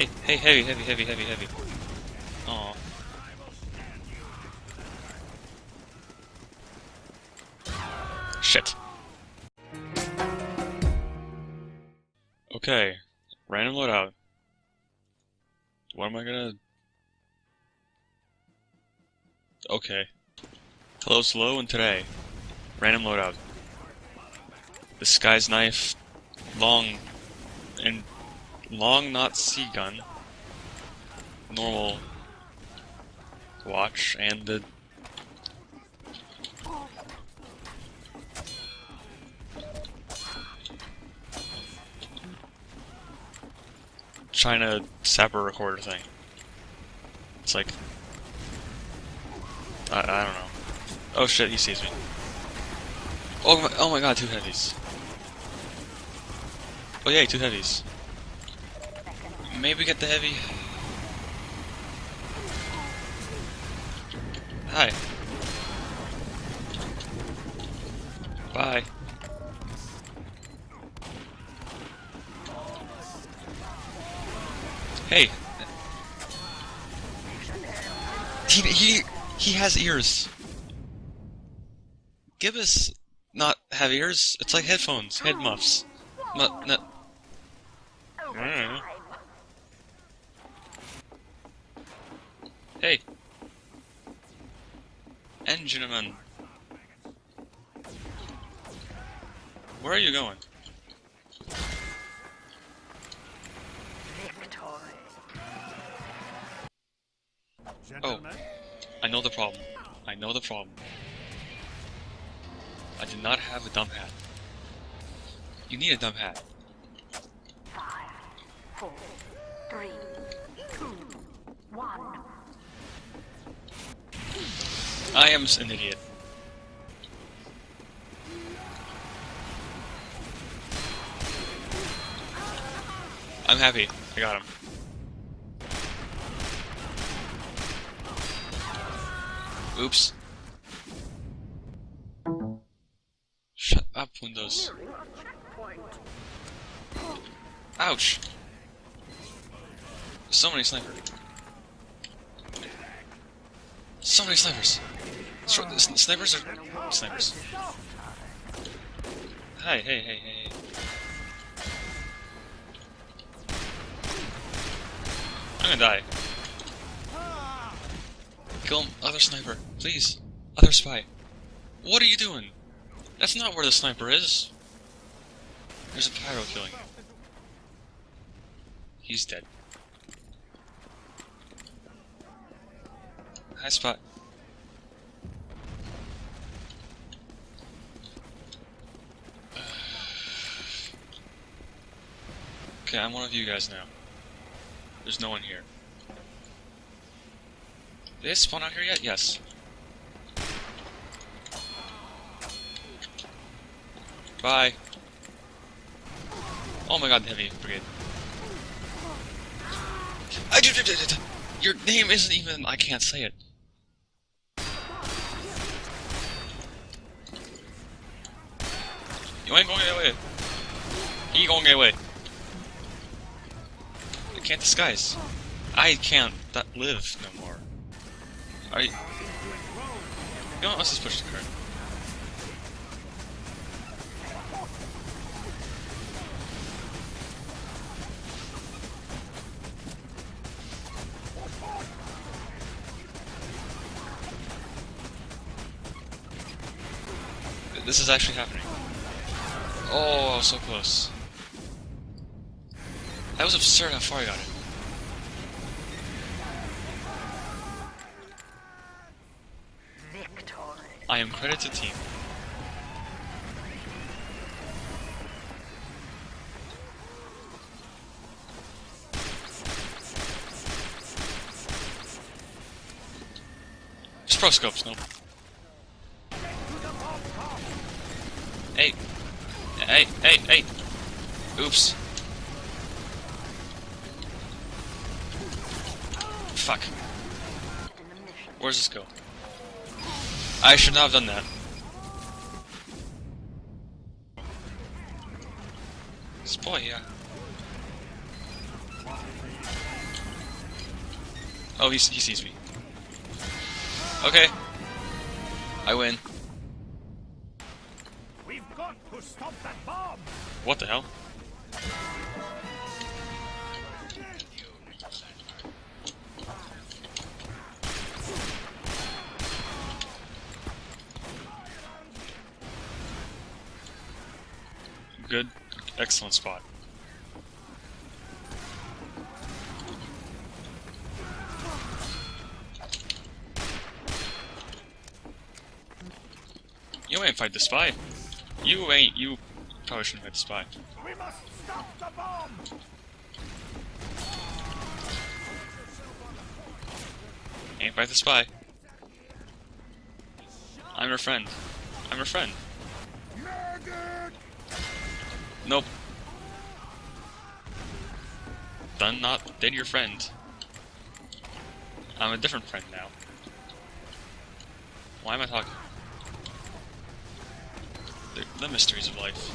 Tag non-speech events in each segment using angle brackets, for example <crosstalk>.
Hey, hey, heavy, heavy, heavy, heavy, heavy. Aw. Shit. Okay, random loadout. What am I gonna... Okay. Hello, Slow, and today, random loadout. The Sky's knife, long, and long not C gun, normal watch, and the China Sapper recorder thing. It's like I, I don't know. Oh shit, he sees me. Oh my, oh my god, two heavies. Oh yay, two heavies. Maybe get the heavy. Hi. Bye. Hey. He he he has ears. Gibbous not have ears. It's like headphones, head muffs. Not not. Hey. Engineman. Where are you going? Oh. I know the problem. I know the problem. I did not have a dumb hat. You need a dumb hat. Five, four, three, two, one. I am an idiot. I'm happy. I got him. Oops. Shut up, Windows. Ouch! So many snipers. So many snipers. Sn- snipers are snipers. Hi, hey, hey. hey. I'm gonna die. Kill him, other sniper, please. Other spy. What are you doing? That's not where the sniper is. There's a pyro killing. He's dead. Hi, Spot. Okay, I'm one of you guys now. There's no one here. Did they spawn out here yet? Yes. Bye. Oh my god, the heavy brigade. I do, do, do, do. Your name isn't even. I can't say it. You ain't gonna get away. He gonna get away. I can't disguise. I can't that live no more. Are you? Know? Let's just push the card. This is actually happening. Oh, I was so close. That was absurd how far I got it. Victory. I am credit to team. Just pro scopes, nope. Hey. Hey, hey, hey. Oops. Fuck. Where's this go? I should not have done that. This boy, yeah. Oh, he sees me. Okay. I win. Stop that bomb! What the hell? Good. Excellent spot. You ain't fight the spy. You ain't. You probably shouldn't fight the spy. We must stop the bomb! Ain't fight the spy. I'm your friend. I'm your friend. Nope. Done not dead your friend. I'm a different friend now. Why am I talking? The, the mysteries of life.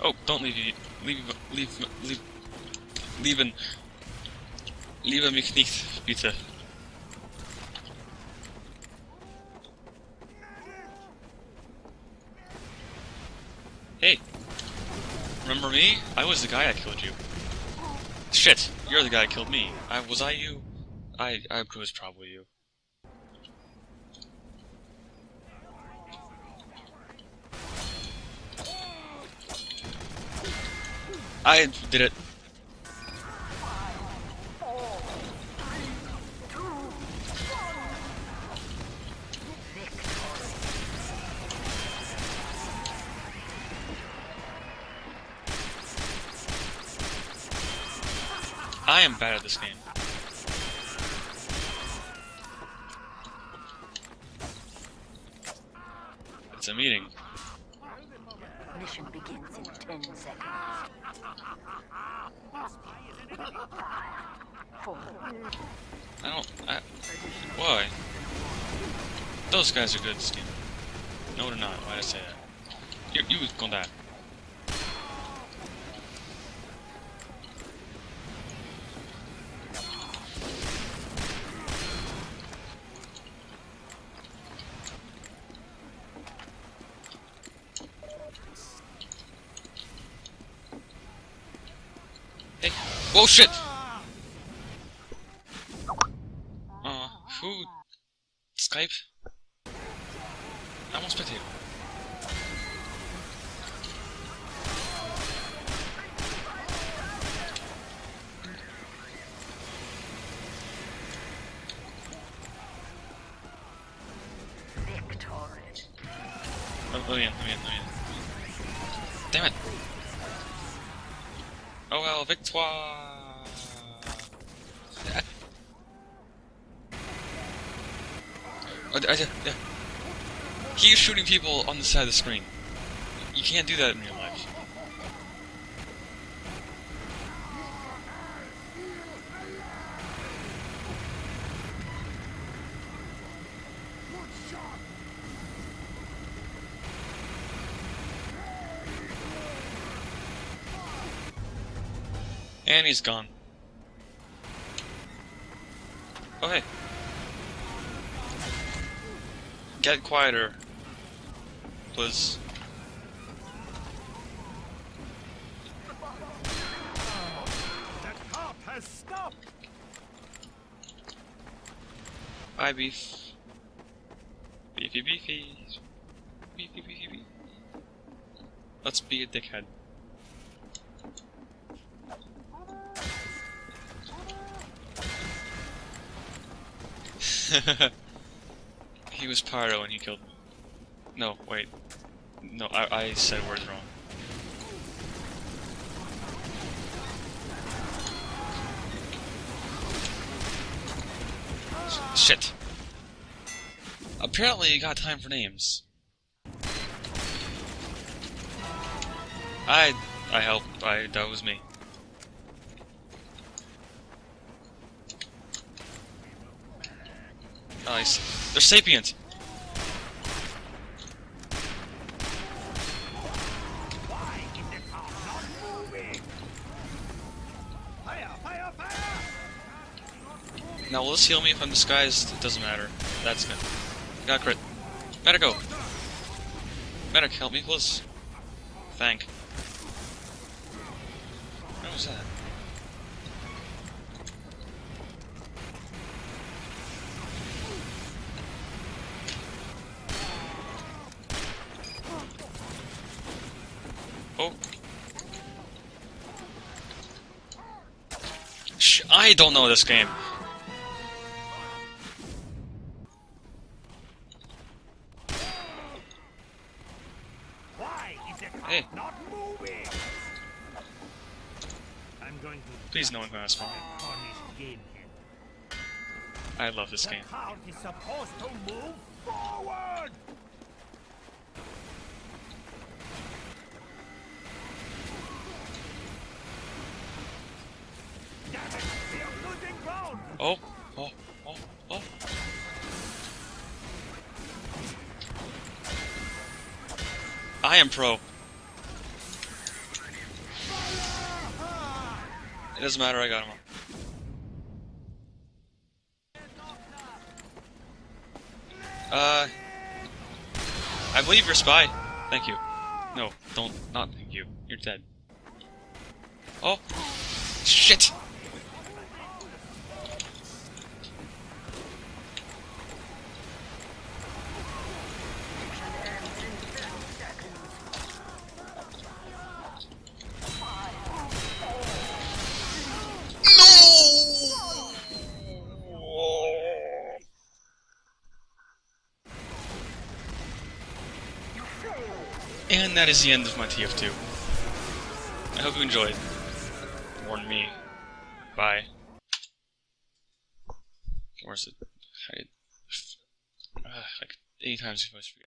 Oh, don't leave you. Leave, leave, leave, leave, liebe mich nicht, bitte. Hey, remember me? I was the guy that killed you. Shit, you're the guy that killed me. I was I you? I I was probably you. I did it. Bad at this game. It's a meeting. Mission begins in 10 seconds. Four, I don't. I, why? Those guys are good game. No, they're not. Why did I say that? You, you gonna die. Hey. Whoa, shit! Uh, who? Skype? I'm on spectator. victory. Oh, let me in, let me. Damn it! Oh well, victoire! Oh, I. He is shooting people on the side of the screen. You can't do that in real life. And he's gone. Oh hey. Get quieter. Please. Bye beef. Beefy beefy. Beefy beefy beefy. Let's be a dickhead. <laughs> he was Pyro and he killed me. No, wait. No, I, I said words wrong. Shit. Apparently you got time for names. I I helped. I that was me. Nice. They're sapient. Now, will this heal me if I'm disguised? It doesn't matter. That's good. Got crit. Go. Medic, help me, please. Thank. What was that? Oh. Sh I don't know this game. Hey. not moving? I'm going to Please no one can ask me. I love this game. cart is supposed to move forward! Damn it! We are losing ground! Oh, oh, oh, oh. I am pro. It doesn't matter, I got him. Uh, I believe you're spy. Thank you. No, don't, not thank you. You're dead. Oh, shit! That is the end of my TF2. I hope you enjoyed. Warn me. Bye. Where's it? I, uh, like eight times before I.